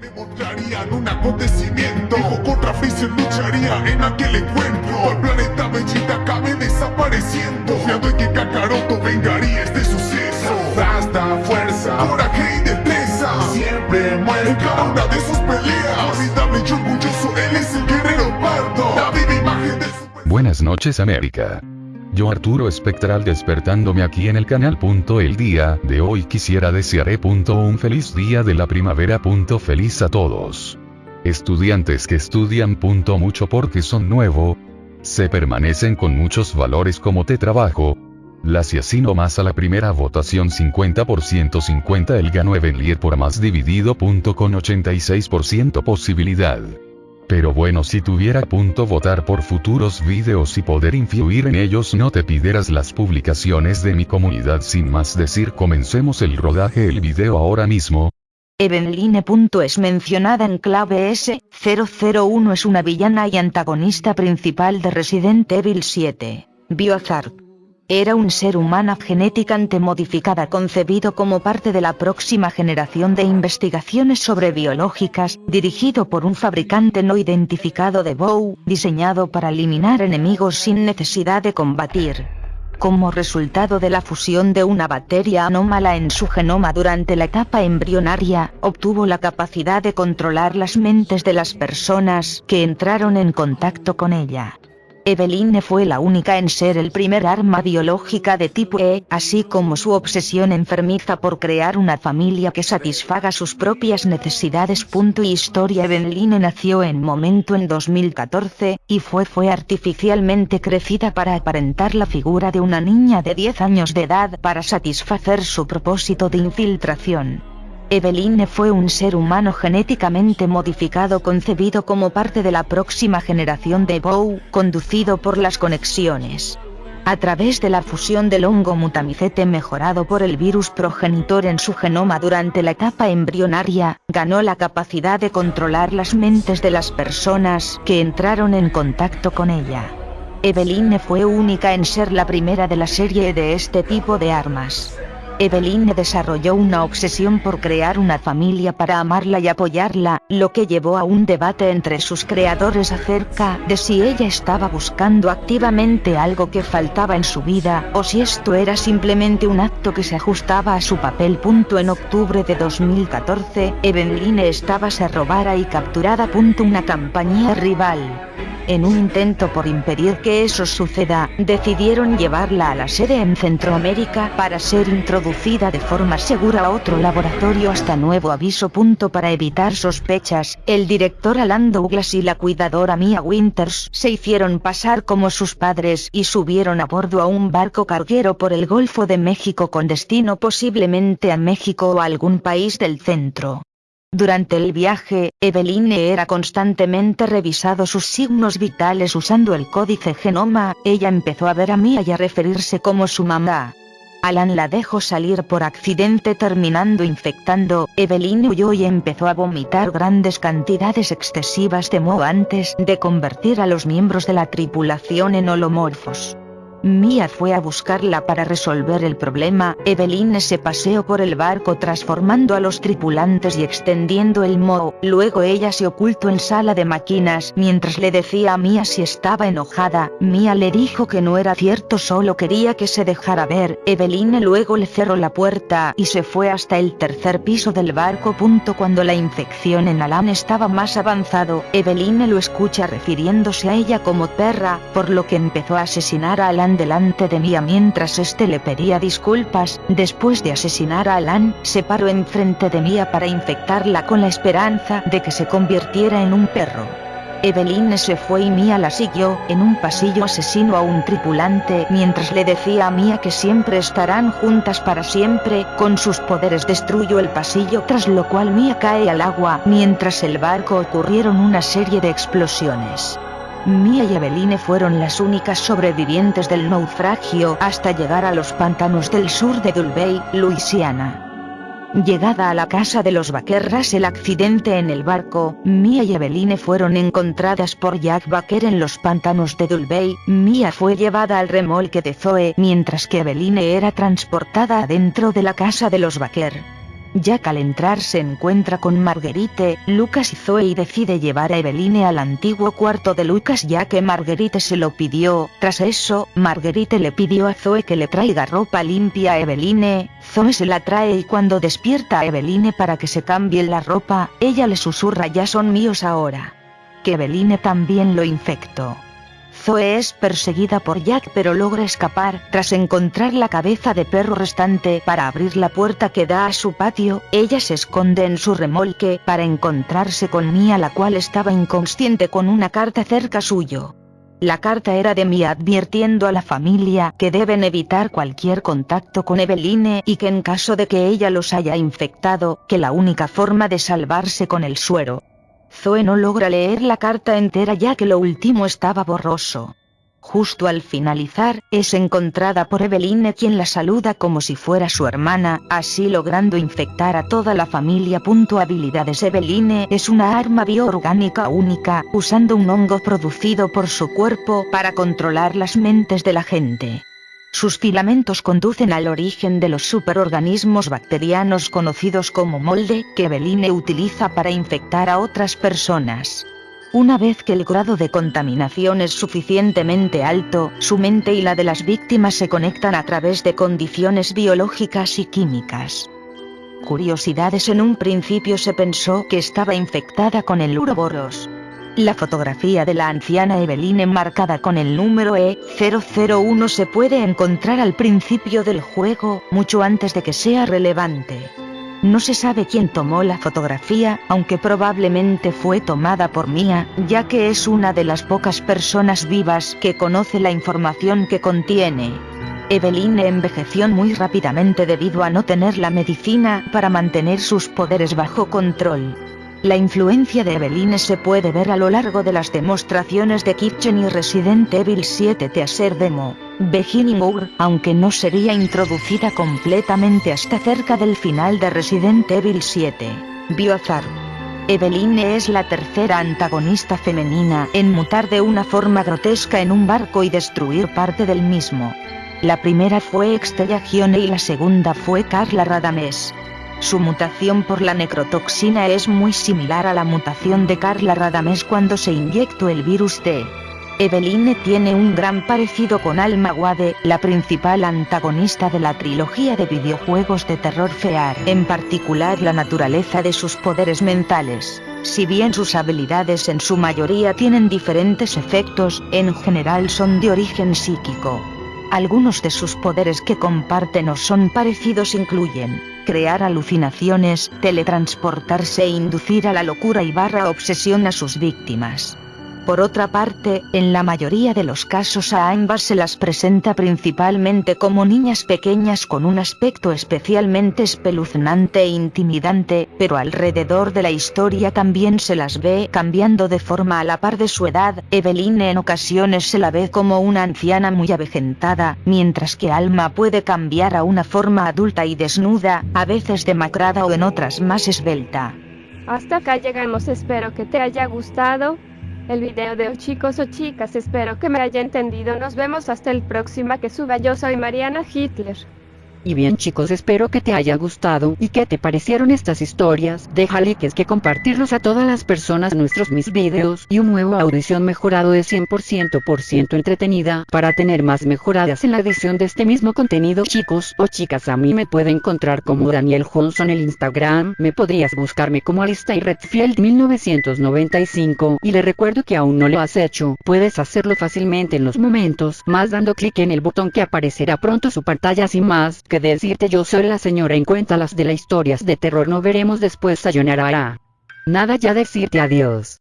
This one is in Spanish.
me mostrarían un acontecimiento. Dijo contra Freezer lucharía en aquel encuentro. El planeta Vegeta acabe desapareciendo. Confiando en que Kakaroto vengaría este suceso. Hasta fuerza, coraje y destreza. Siempre muere en cada una de sus peleas. Formidable y orgulloso, él es el guerrero pardo. La viva imagen del super... Buenas noches América. Yo Arturo Espectral despertándome aquí en el canal. El día de hoy quisiera desearé un feliz día de la primavera. Feliz a todos. Estudiantes que estudian mucho porque son nuevo. Se permanecen con muchos valores como te trabajo. Las y así nomás a la primera votación 50% 50 el ganó Evenlier por más dividido con 86% posibilidad. Pero bueno si tuviera punto votar por futuros videos y poder influir en ellos no te pidieras las publicaciones de mi comunidad sin más decir comencemos el rodaje el video ahora mismo. Evenline. es mencionada en clave S001 es una villana y antagonista principal de Resident Evil 7. Biohazard. Era un ser humana genéticamente modificada concebido como parte de la próxima generación de investigaciones sobre biológicas, dirigido por un fabricante no identificado de Bow, diseñado para eliminar enemigos sin necesidad de combatir. Como resultado de la fusión de una bacteria anómala en su genoma durante la etapa embrionaria, obtuvo la capacidad de controlar las mentes de las personas que entraron en contacto con ella. Eveline fue la única en ser el primer arma biológica de tipo E, así como su obsesión enfermiza por crear una familia que satisfaga sus propias necesidades. Historia Eveline nació en momento en 2014, y fue fue artificialmente crecida para aparentar la figura de una niña de 10 años de edad para satisfacer su propósito de infiltración. Eveline fue un ser humano genéticamente modificado concebido como parte de la próxima generación de Bow, conducido por las conexiones. A través de la fusión del hongo mutamicete mejorado por el virus progenitor en su genoma durante la etapa embrionaria, ganó la capacidad de controlar las mentes de las personas que entraron en contacto con ella. Eveline fue única en ser la primera de la serie de este tipo de armas. Eveline desarrolló una obsesión por crear una familia para amarla y apoyarla, lo que llevó a un debate entre sus creadores acerca de si ella estaba buscando activamente algo que faltaba en su vida, o si esto era simplemente un acto que se ajustaba a su papel. En octubre de 2014, Eveline estaba se robara y capturada. Una compañía rival. En un intento por impedir que eso suceda, decidieron llevarla a la sede en Centroamérica para ser introducida de forma segura a otro laboratorio hasta nuevo aviso. Para evitar sospechas, el director Alan Douglas y la cuidadora Mia Winters se hicieron pasar como sus padres y subieron a bordo a un barco carguero por el Golfo de México con destino posiblemente a México o algún país del centro. Durante el viaje, Eveline era constantemente revisado sus signos vitales usando el códice genoma, ella empezó a ver a Mia y a referirse como su mamá. Alan la dejó salir por accidente terminando infectando, Eveline huyó y empezó a vomitar grandes cantidades excesivas de moho antes de convertir a los miembros de la tripulación en holomorfos. Mia fue a buscarla para resolver el problema, Eveline se paseó por el barco transformando a los tripulantes y extendiendo el moho, luego ella se ocultó en sala de máquinas mientras le decía a Mia si estaba enojada, Mia le dijo que no era cierto solo quería que se dejara ver, Eveline luego le cerró la puerta y se fue hasta el tercer piso del barco. Cuando la infección en Alan estaba más avanzado, Eveline lo escucha refiriéndose a ella como perra, por lo que empezó a asesinar a Alan delante de Mia mientras este le pedía disculpas, después de asesinar a Alan, se paró enfrente de Mia para infectarla con la esperanza de que se convirtiera en un perro. Eveline se fue y Mia la siguió, en un pasillo asesino a un tripulante mientras le decía a Mia que siempre estarán juntas para siempre, con sus poderes destruyó el pasillo tras lo cual Mia cae al agua mientras el barco ocurrieron una serie de explosiones. Mia y Eveline fueron las únicas sobrevivientes del naufragio hasta llegar a los pantanos del sur de Dulvey, Luisiana. Llegada a la casa de los Vaquerras el accidente en el barco, Mia y Eveline fueron encontradas por Jack Baker en los pantanos de Dulvey, Mia fue llevada al remolque de Zoe mientras que Eveline era transportada adentro de la casa de los Baker. Jack al entrar se encuentra con Marguerite, Lucas y Zoe y decide llevar a Eveline al antiguo cuarto de Lucas ya que Marguerite se lo pidió, tras eso, Marguerite le pidió a Zoe que le traiga ropa limpia a Eveline, Zoe se la trae y cuando despierta a Eveline para que se cambie la ropa, ella le susurra ya son míos ahora. Que Eveline también lo infectó. Zoe es perseguida por Jack pero logra escapar, tras encontrar la cabeza de perro restante para abrir la puerta que da a su patio, ella se esconde en su remolque para encontrarse con Mia la cual estaba inconsciente con una carta cerca suyo. La carta era de Mia advirtiendo a la familia que deben evitar cualquier contacto con Eveline y que en caso de que ella los haya infectado, que la única forma de salvarse con el suero, Zoe no logra leer la carta entera ya que lo último estaba borroso. Justo al finalizar, es encontrada por Eveline quien la saluda como si fuera su hermana, así logrando infectar a toda la familia. Habilidades Eveline es una arma bioorgánica única, usando un hongo producido por su cuerpo para controlar las mentes de la gente. Sus filamentos conducen al origen de los superorganismos bacterianos conocidos como molde, que Beline utiliza para infectar a otras personas. Una vez que el grado de contaminación es suficientemente alto, su mente y la de las víctimas se conectan a través de condiciones biológicas y químicas. Curiosidades En un principio se pensó que estaba infectada con el uroboros, la fotografía de la anciana Eveline marcada con el número E001 se puede encontrar al principio del juego, mucho antes de que sea relevante. No se sabe quién tomó la fotografía, aunque probablemente fue tomada por Mia, ya que es una de las pocas personas vivas que conoce la información que contiene. Eveline envejeció muy rápidamente debido a no tener la medicina para mantener sus poderes bajo control. La influencia de Eveline se puede ver a lo largo de las demostraciones de Kitchen y Resident Evil 7 Teaser Demo. Beginning Hour, aunque no sería introducida completamente hasta cerca del final de Resident Evil 7. Biohazard. Eveline es la tercera antagonista femenina en mutar de una forma grotesca en un barco y destruir parte del mismo. La primera fue Extella Gione y la segunda fue Carla Radames. Su mutación por la necrotoxina es muy similar a la mutación de Carla Radames cuando se inyectó el virus T. Eveline tiene un gran parecido con Alma Wade, la principal antagonista de la trilogía de videojuegos de terror FEAR, en particular la naturaleza de sus poderes mentales. Si bien sus habilidades en su mayoría tienen diferentes efectos, en general son de origen psíquico. Algunos de sus poderes que comparten o son parecidos incluyen crear alucinaciones, teletransportarse e inducir a la locura y barra obsesión a sus víctimas. Por otra parte, en la mayoría de los casos a ambas se las presenta principalmente como niñas pequeñas con un aspecto especialmente espeluznante e intimidante, pero alrededor de la historia también se las ve cambiando de forma a la par de su edad, Eveline en ocasiones se la ve como una anciana muy avejentada, mientras que Alma puede cambiar a una forma adulta y desnuda, a veces demacrada o en otras más esbelta. Hasta acá llegamos, espero que te haya gustado el video de hoy chicos o chicas espero que me haya entendido. Nos vemos hasta el próximo que suba yo soy Mariana Hitler y bien chicos espero que te haya gustado y que te parecieron estas historias, deja likes que compartirlos a todas las personas nuestros mis videos y un nuevo audición mejorado de 100% por ciento entretenida para tener más mejoradas en la edición de este mismo contenido. Chicos o chicas a mí me puede encontrar como Daniel Johnson en el Instagram, me podrías buscarme como Alistair Redfield 1995 y le recuerdo que aún no lo has hecho, puedes hacerlo fácilmente en los momentos más dando clic en el botón que aparecerá pronto su pantalla. Sin más que decirte yo soy la señora en cuenta las de las historias de terror no veremos después sayonara. Nada ya decirte adiós.